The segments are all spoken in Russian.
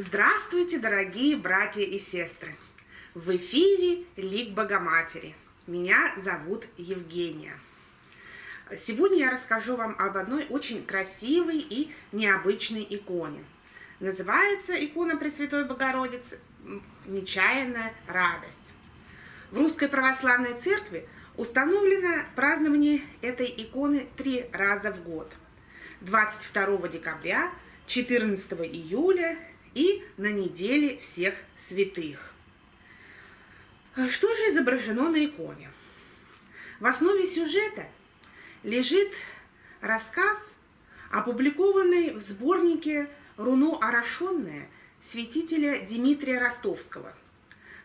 Здравствуйте, дорогие братья и сестры! В эфире Лик Богоматери. Меня зовут Евгения. Сегодня я расскажу вам об одной очень красивой и необычной иконе. Называется икона Пресвятой Богородицы «Нечаянная радость». В Русской Православной Церкви установлено празднование этой иконы три раза в год. 22 декабря, 14 июля и на неделе всех святых. Что же изображено на иконе? В основе сюжета лежит рассказ, опубликованный в сборнике «Руно орошенное» святителя Дмитрия Ростовского,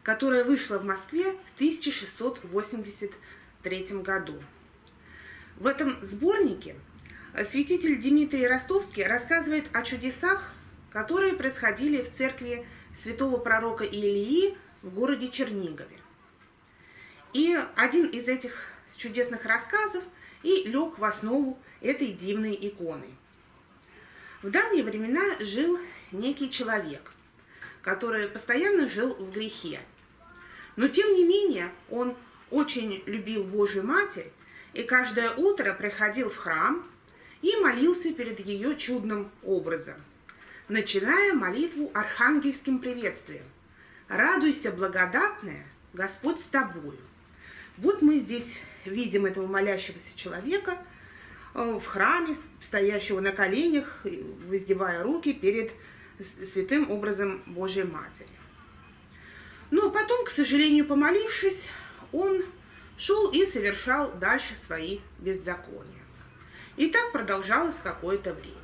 которое вышло в Москве в 1683 году. В этом сборнике святитель Дмитрий Ростовский рассказывает о чудесах, которые происходили в церкви святого пророка Илии в городе Чернигове. И один из этих чудесных рассказов и лег в основу этой дивной иконы. В давние времена жил некий человек, который постоянно жил в грехе. Но тем не менее он очень любил Божию Матерь и каждое утро приходил в храм и молился перед ее чудным образом – начиная молитву архангельским приветствием. «Радуйся, благодатная, Господь с тобою». Вот мы здесь видим этого молящегося человека э, в храме, стоящего на коленях, воздевая руки перед святым образом Божьей Матери. Но потом, к сожалению, помолившись, он шел и совершал дальше свои беззакония. И так продолжалось какое-то время.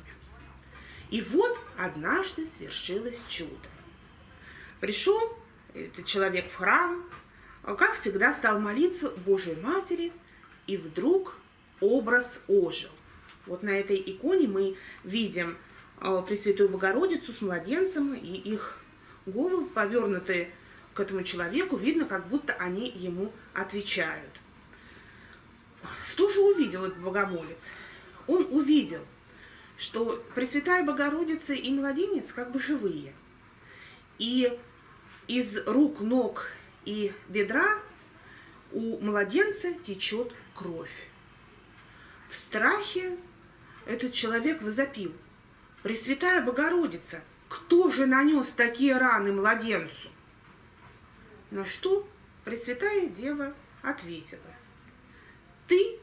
И вот однажды свершилось чудо. Пришел этот человек в храм, как всегда стал молиться Божьей Матери, и вдруг образ ожил. Вот на этой иконе мы видим э, Пресвятую Богородицу с младенцем, и их головы повернутые к этому человеку, видно, как будто они ему отвечают. Что же увидел этот богомолец? Он увидел – что Пресвятая Богородица и младенец как бы живые. И из рук, ног и бедра у младенца течет кровь. В страхе этот человек возопил. Пресвятая Богородица, кто же нанес такие раны младенцу? На что Пресвятая Дева ответила. Ты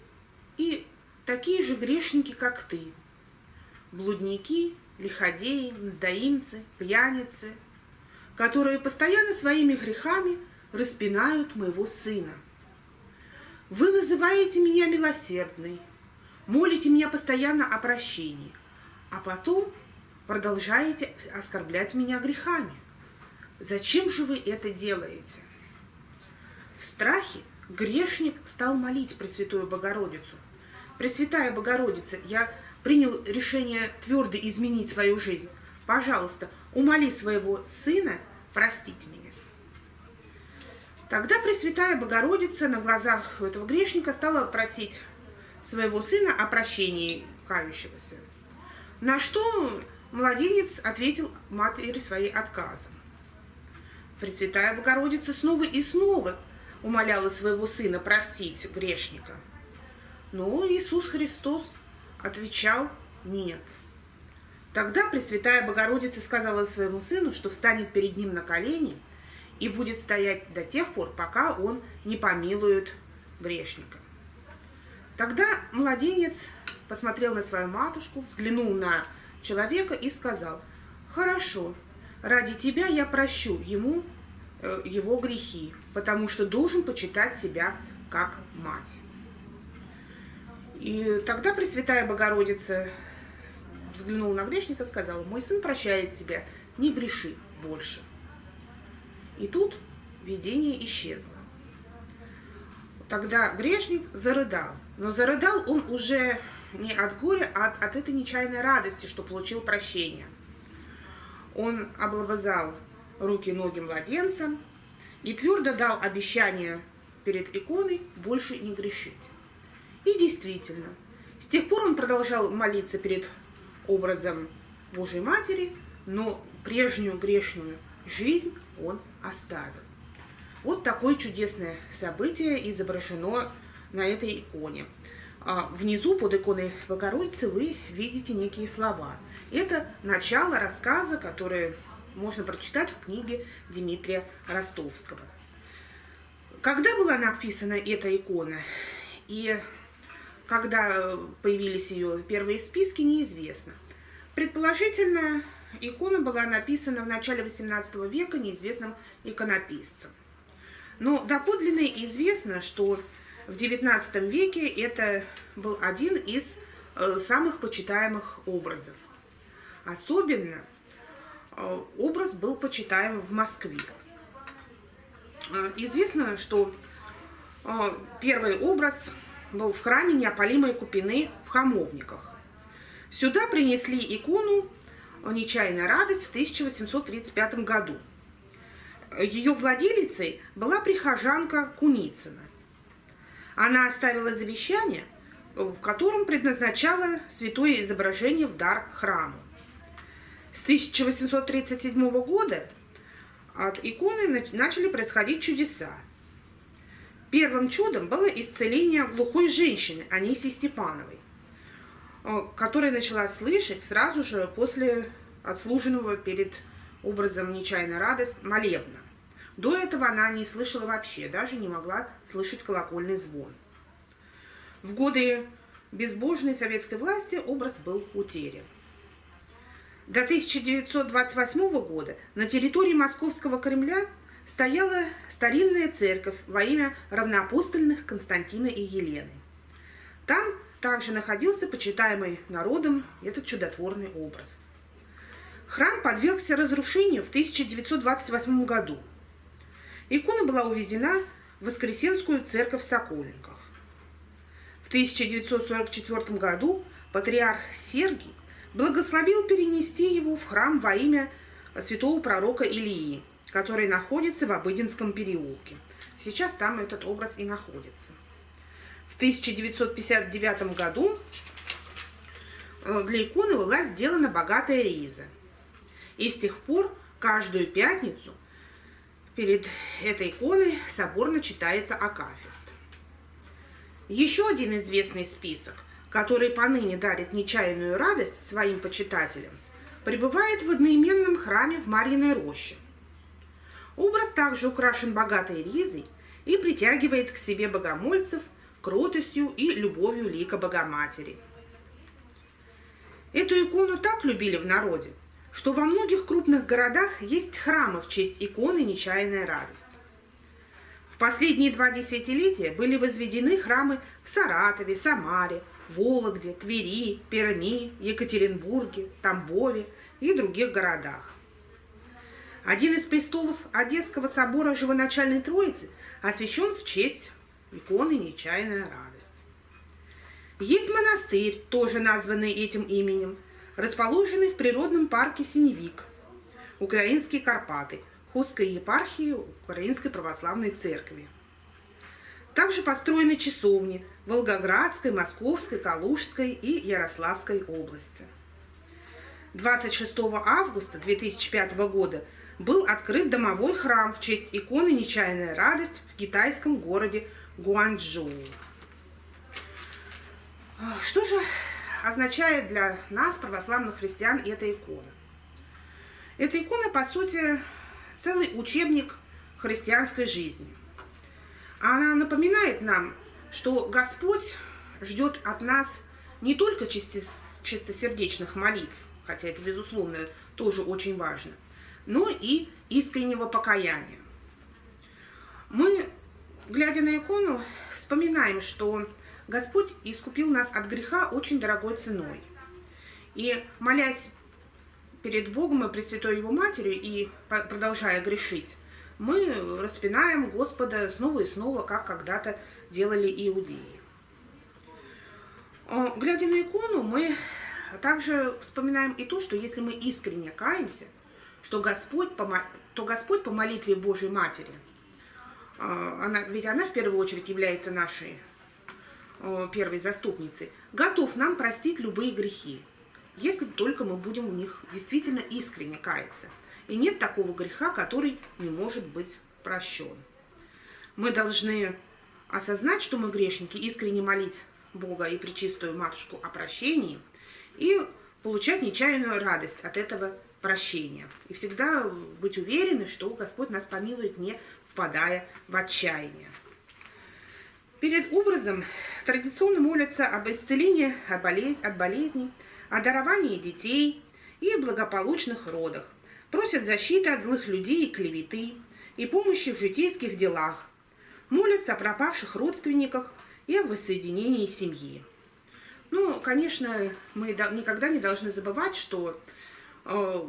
и такие же грешники, как ты блудники, лиходеи, мздоимцы, пьяницы, которые постоянно своими грехами распинают моего сына. Вы называете меня милосердной, молите меня постоянно о прощении, а потом продолжаете оскорблять меня грехами. Зачем же вы это делаете? В страхе грешник стал молить Пресвятую Богородицу. Пресвятая Богородица, я принял решение твердо изменить свою жизнь, пожалуйста, умоли своего сына простить меня. Тогда Пресвятая Богородица на глазах этого грешника стала просить своего сына о прощении кающегося. На что младенец ответил матери своей отказом. Пресвятая Богородица снова и снова умоляла своего сына простить грешника. Но Иисус Христос отвечал «нет». Тогда Пресвятая Богородица сказала своему сыну, что встанет перед ним на колени и будет стоять до тех пор, пока он не помилует грешника. Тогда младенец посмотрел на свою матушку, взглянул на человека и сказал, «Хорошо, ради тебя я прощу ему э, его грехи, потому что должен почитать тебя как мать». И тогда Пресвятая Богородица взглянула на грешника и сказала, мой сын прощает тебя, не греши больше. И тут видение исчезло. Тогда грешник зарыдал, но зарыдал он уже не от горя, а от, от этой нечаянной радости, что получил прощение. Он облобызал руки ноги младенца и твердо дал обещание перед иконой больше не грешить. И действительно, с тех пор он продолжал молиться перед образом Божьей Матери, но прежнюю грешную жизнь он оставил. Вот такое чудесное событие изображено на этой иконе. А внизу под иконой Богородицы вы видите некие слова. Это начало рассказа, которое можно прочитать в книге Дмитрия Ростовского. Когда была написана эта икона и когда появились ее первые списки, неизвестно. Предположительно, икона была написана в начале XVIII века неизвестным иконописцем. Но доподлинно известно, что в XIX веке это был один из э, самых почитаемых образов. Особенно э, образ был почитаем в Москве. Э, известно, что первый образ был в храме Неопалимой Купины в Хамовниках. Сюда принесли икону «Нечаянная радость» в 1835 году. Ее владелицей была прихожанка Куницына. Она оставила завещание, в котором предназначала святое изображение в дар храму. С 1837 года от иконы начали происходить чудеса. Первым чудом было исцеление глухой женщины Анисии Степановой, которая начала слышать сразу же после отслуженного перед образом «Нечаянная радость» молебна. До этого она не слышала вообще, даже не могла слышать колокольный звон. В годы безбожной советской власти образ был утерян. До 1928 года на территории Московского Кремля стояла старинная церковь во имя равноапостольных Константина и Елены. Там также находился почитаемый народом этот чудотворный образ. Храм подвергся разрушению в 1928 году – Икона была увезена в Воскресенскую церковь в Сокольниках. В 1944 году патриарх Сергий благословил перенести его в храм во имя святого пророка Илии, который находится в Обыденском переулке. Сейчас там этот образ и находится. В 1959 году э, для иконы была сделана богатая риза. И с тех пор каждую пятницу – Перед этой иконой соборно читается Акафист. Еще один известный список, который поныне дарит нечаянную радость своим почитателям, пребывает в одноименном храме в Марьиной роще. Образ также украшен богатой ризой и притягивает к себе богомольцев кротостью и любовью лика Богоматери. Эту икону так любили в народе, что во многих крупных городах есть храмы в честь иконы «Нечаянная радость». В последние два десятилетия были возведены храмы в Саратове, Самаре, Вологде, Твери, Перми, Екатеринбурге, Тамбове и других городах. Один из престолов Одесского собора Живоначальной Троицы освящен в честь иконы «Нечаянная радость». Есть монастырь, тоже названный этим именем – расположенный в природном парке Синевик, Украинские Карпаты, Хустской епархии Украинской Православной Церкви. Также построены часовни Волгоградской, Московской, Калужской и Ярославской области. 26 августа 2005 года был открыт домовой храм в честь иконы «Нечаянная радость» в китайском городе Гуанчжоу. Что же означает для нас, православных христиан, эта икона? Эта икона, по сути, целый учебник христианской жизни. Она напоминает нам, что Господь ждет от нас не только чистосердечных молитв, хотя это, безусловно, тоже очень важно, но и искреннего покаяния. Мы, глядя на икону, вспоминаем, что Господь искупил нас от греха очень дорогой ценой. И молясь перед Богом и Пресвятой Его Матерью и продолжая грешить, мы распинаем Господа снова и снова, как когда-то делали иудеи. Глядя на икону, мы также вспоминаем и то, что если мы искренне каемся, что Господь, то Господь по молитве Божьей Матери, а, она, ведь она в первую очередь является нашей первой заступницы, готов нам простить любые грехи, если только мы будем в них действительно искренне каяться. и нет такого греха, который не может быть прощен. Мы должны осознать, что мы грешники, искренне молить Бога и Пречистую Матушку о прощении и получать нечаянную радость от этого прощения. И всегда быть уверены, что Господь нас помилует, не впадая в отчаяние. Перед образом традиционно молятся об исцелении от, болез... от болезней, о даровании детей и благополучных родах. Просят защиты от злых людей и клеветы, и помощи в житейских делах. Молятся о пропавших родственниках и о воссоединении семьи. Ну, конечно, мы никогда не должны забывать, что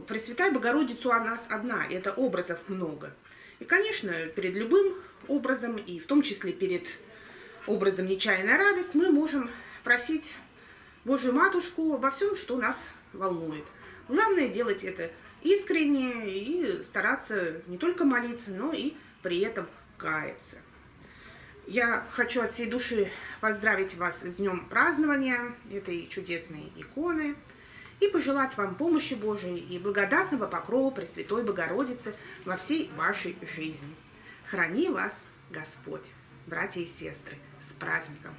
Пресвятая Богородицу у нас одна, это образов много. И, конечно, перед любым образом, и в том числе перед образом нечаянная радость, мы можем просить Божью Матушку обо всем, что нас волнует. Главное делать это искренне и стараться не только молиться, но и при этом каяться. Я хочу от всей души поздравить вас с днем празднования этой чудесной иконы и пожелать вам помощи Божией и благодатного покрова Пресвятой Богородицы во всей вашей жизни. Храни вас Господь, братья и сестры, с праздником!